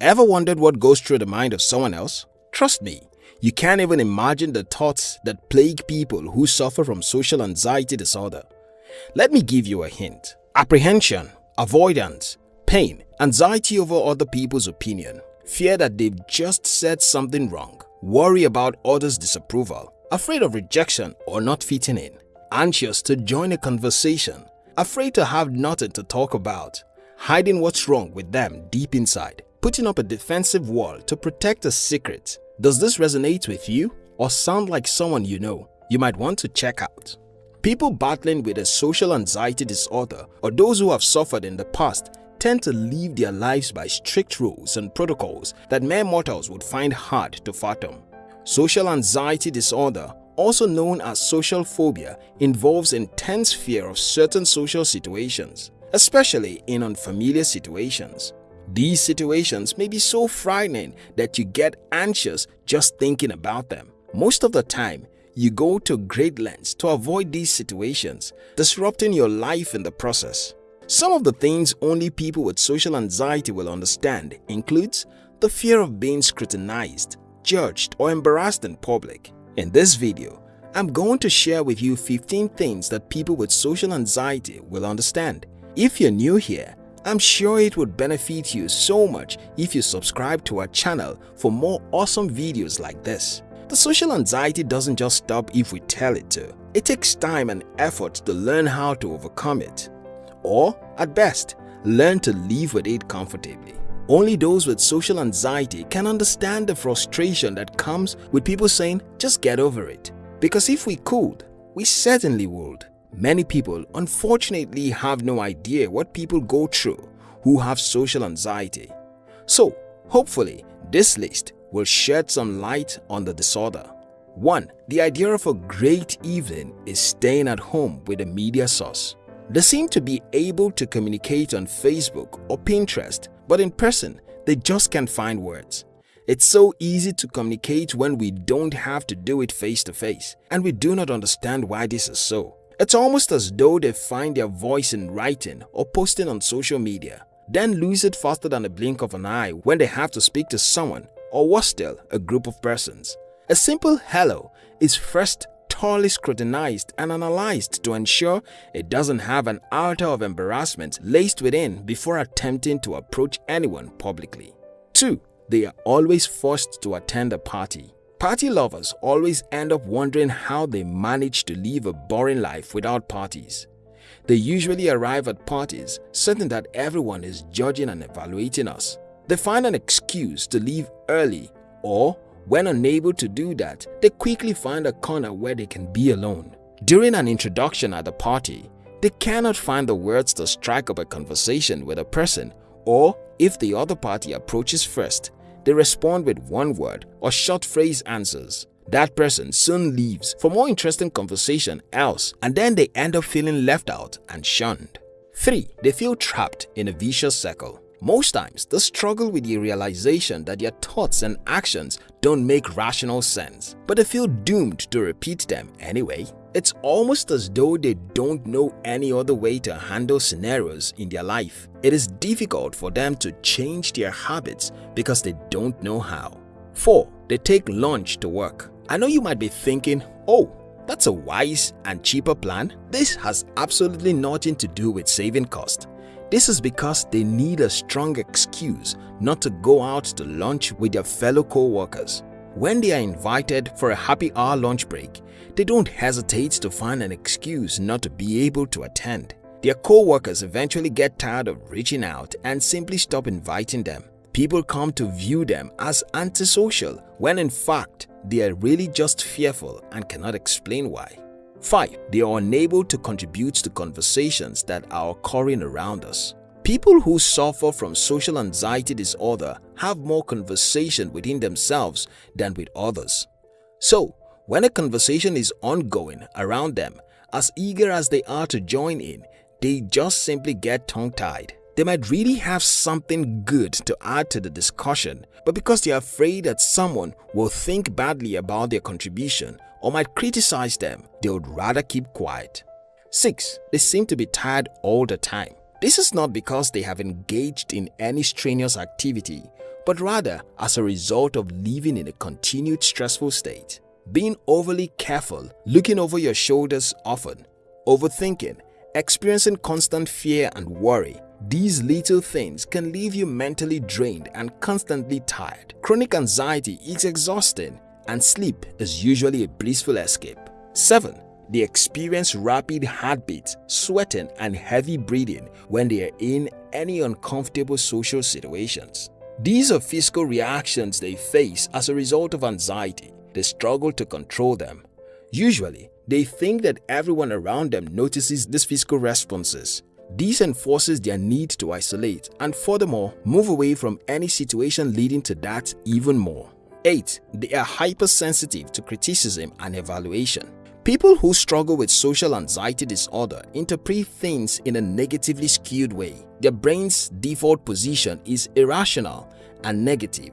Ever wondered what goes through the mind of someone else? Trust me, you can't even imagine the thoughts that plague people who suffer from social anxiety disorder. Let me give you a hint. Apprehension, avoidance, pain, anxiety over other people's opinion, fear that they've just said something wrong, worry about others' disapproval, afraid of rejection or not fitting in, anxious to join a conversation, afraid to have nothing to talk about, hiding what's wrong with them deep inside, putting up a defensive wall to protect a secret. Does this resonate with you or sound like someone you know you might want to check out? People battling with a social anxiety disorder or those who have suffered in the past tend to live their lives by strict rules and protocols that mere mortals would find hard to fathom. Social anxiety disorder, also known as social phobia, involves intense fear of certain social situations, especially in unfamiliar situations. These situations may be so frightening that you get anxious just thinking about them. Most of the time, you go to great lengths to avoid these situations, disrupting your life in the process. Some of the things only people with social anxiety will understand includes the fear of being scrutinized, judged or embarrassed in public. In this video, I'm going to share with you 15 things that people with social anxiety will understand. If you're new here, I'm sure it would benefit you so much if you subscribe to our channel for more awesome videos like this. The social anxiety doesn't just stop if we tell it to. It takes time and effort to learn how to overcome it. Or, at best, learn to live with it comfortably. Only those with social anxiety can understand the frustration that comes with people saying, just get over it. Because if we could, we certainly would. Many people unfortunately have no idea what people go through who have social anxiety. So, hopefully, this list will shed some light on the disorder. 1. The idea of a great evening is staying at home with a media source. They seem to be able to communicate on Facebook or Pinterest, but in person, they just can't find words. It's so easy to communicate when we don't have to do it face to face, and we do not understand why this is so. It's almost as though they find their voice in writing or posting on social media, then lose it faster than a blink of an eye when they have to speak to someone or worse still, a group of persons. A simple hello is first thoroughly scrutinized and analyzed to ensure it doesn't have an outer of embarrassment laced within before attempting to approach anyone publicly. 2. They are always forced to attend a party. Party lovers always end up wondering how they manage to live a boring life without parties. They usually arrive at parties certain that everyone is judging and evaluating us. They find an excuse to leave early or when unable to do that, they quickly find a corner where they can be alone. During an introduction at the party, they cannot find the words to strike up a conversation with a person or if the other party approaches first, they respond with one word or short phrase answers. That person soon leaves for more interesting conversation else and then they end up feeling left out and shunned. 3. They feel trapped in a vicious circle. Most times, they struggle with the realization that their thoughts and actions don't make rational sense, but they feel doomed to repeat them anyway. It's almost as though they don't know any other way to handle scenarios in their life. It is difficult for them to change their habits because they don't know how. 4. They take lunch to work. I know you might be thinking, oh, that's a wise and cheaper plan. This has absolutely nothing to do with saving cost. This is because they need a strong excuse not to go out to lunch with their fellow co-workers. When they are invited for a happy hour lunch break, they don't hesitate to find an excuse not to be able to attend. Their co-workers eventually get tired of reaching out and simply stop inviting them. People come to view them as antisocial when in fact they are really just fearful and cannot explain why. 5. They are unable to contribute to conversations that are occurring around us. People who suffer from social anxiety disorder have more conversation within themselves than with others. So, when a conversation is ongoing around them, as eager as they are to join in, they just simply get tongue-tied. They might really have something good to add to the discussion, but because they are afraid that someone will think badly about their contribution or might criticize them, they would rather keep quiet. 6. They seem to be tired all the time. This is not because they have engaged in any strenuous activity, but rather as a result of living in a continued stressful state. Being overly careful, looking over your shoulders often, overthinking, experiencing constant fear and worry, these little things can leave you mentally drained and constantly tired. Chronic anxiety is exhausting and sleep is usually a blissful escape. 7. They experience rapid heartbeats, sweating and heavy breathing when they are in any uncomfortable social situations. These are physical reactions they face as a result of anxiety. They struggle to control them. Usually, they think that everyone around them notices these physical responses. This enforces their need to isolate and furthermore move away from any situation leading to that even more. 8. They are hypersensitive to criticism and evaluation. People who struggle with social anxiety disorder interpret things in a negatively skewed way. Their brain's default position is irrational and negative.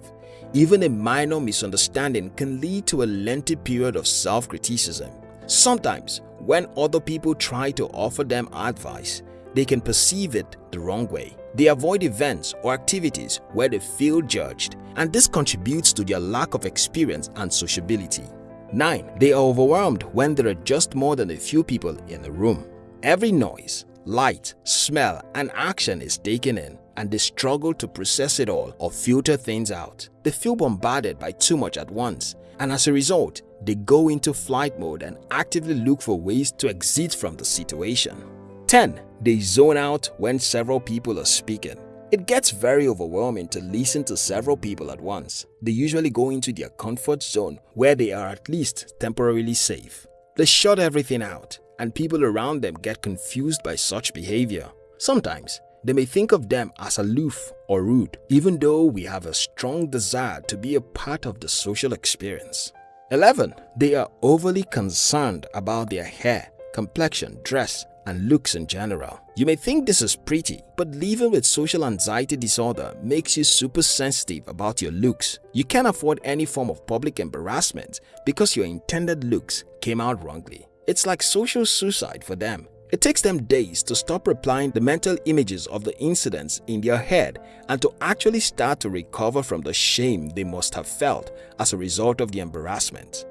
Even a minor misunderstanding can lead to a lengthy period of self-criticism. Sometimes, when other people try to offer them advice, they can perceive it the wrong way. They avoid events or activities where they feel judged and this contributes to their lack of experience and sociability. 9. They are overwhelmed when there are just more than a few people in a room. Every noise, light, smell and action is taken in and they struggle to process it all or filter things out. They feel bombarded by too much at once and as a result, they go into flight mode and actively look for ways to exit from the situation. 10. They zone out when several people are speaking. It gets very overwhelming to listen to several people at once. They usually go into their comfort zone where they are at least temporarily safe. They shut everything out and people around them get confused by such behavior. Sometimes, they may think of them as aloof or rude, even though we have a strong desire to be a part of the social experience. 11. They are overly concerned about their hair, complexion, dress, and looks in general. You may think this is pretty, but living with social anxiety disorder makes you super sensitive about your looks. You can't afford any form of public embarrassment because your intended looks came out wrongly. It's like social suicide for them. It takes them days to stop replying the mental images of the incidents in their head and to actually start to recover from the shame they must have felt as a result of the embarrassment.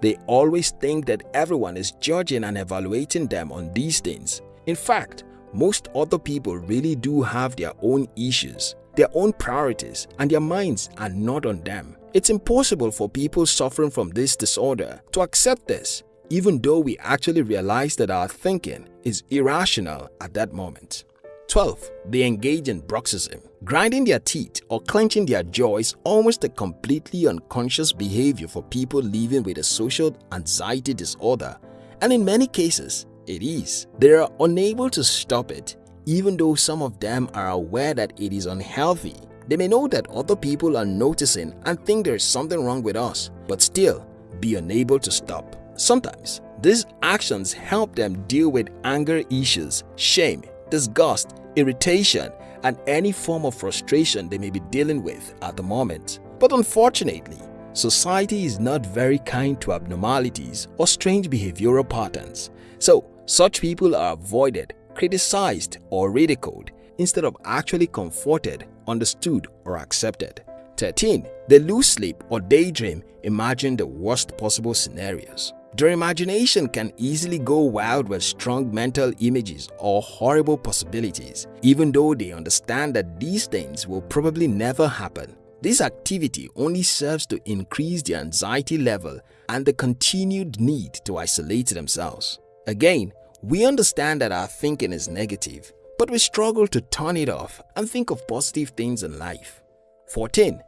They always think that everyone is judging and evaluating them on these things. In fact, most other people really do have their own issues, their own priorities, and their minds are not on them. It's impossible for people suffering from this disorder to accept this, even though we actually realize that our thinking is irrational at that moment. 12. They engage in bruxism, grinding their teeth or clenching their jaws almost a completely unconscious behavior for people living with a social anxiety disorder and in many cases, it is. They are unable to stop it even though some of them are aware that it is unhealthy. They may know that other people are noticing and think there is something wrong with us, but still be unable to stop. Sometimes, these actions help them deal with anger issues, shame, disgust, irritation, and any form of frustration they may be dealing with at the moment. But unfortunately, society is not very kind to abnormalities or strange behavioral patterns. So, such people are avoided, criticized, or ridiculed instead of actually comforted, understood, or accepted. 13. They lose sleep or daydream, imagine the worst possible scenarios. Their imagination can easily go wild with strong mental images or horrible possibilities, even though they understand that these things will probably never happen. This activity only serves to increase the anxiety level and the continued need to isolate themselves. Again, we understand that our thinking is negative, but we struggle to turn it off and think of positive things in life. 14.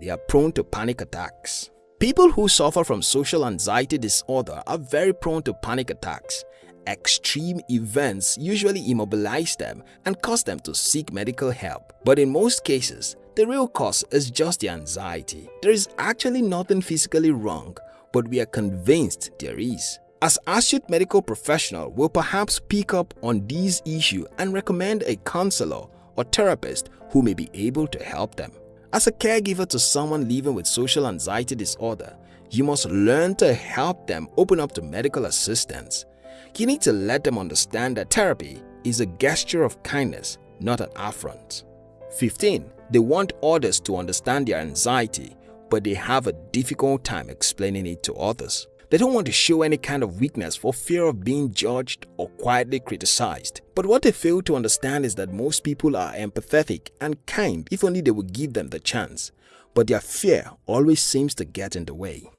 They are prone to panic attacks. People who suffer from social anxiety disorder are very prone to panic attacks. Extreme events usually immobilize them and cause them to seek medical help. But in most cases, the real cause is just the anxiety. There is actually nothing physically wrong, but we are convinced there is. As astute medical professional will perhaps pick up on these issues and recommend a counselor or therapist who may be able to help them. As a caregiver to someone living with social anxiety disorder, you must learn to help them open up to medical assistance. You need to let them understand that therapy is a gesture of kindness, not an affront. 15. They want others to understand their anxiety, but they have a difficult time explaining it to others. They don't want to show any kind of weakness for fear of being judged or quietly criticized. But what they fail to understand is that most people are empathetic and kind if only they would give them the chance, but their fear always seems to get in the way.